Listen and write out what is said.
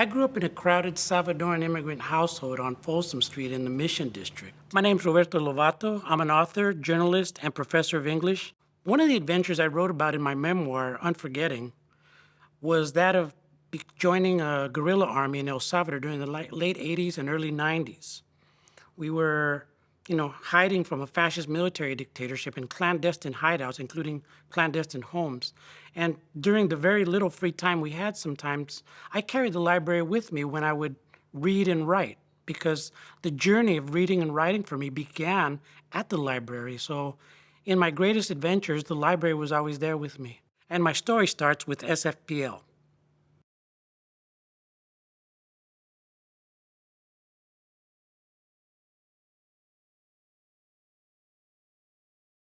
I grew up in a crowded Salvadoran immigrant household on Folsom Street in the Mission District. My name's Roberto Lovato. I'm an author, journalist, and professor of English. One of the adventures I wrote about in my memoir, Unforgetting, was that of joining a guerrilla army in El Salvador during the late 80s and early 90s. We were, you know, hiding from a fascist military dictatorship in clandestine hideouts, including clandestine homes. And during the very little free time we had sometimes, I carried the library with me when I would read and write because the journey of reading and writing for me began at the library. So in my greatest adventures, the library was always there with me. And my story starts with SFPL.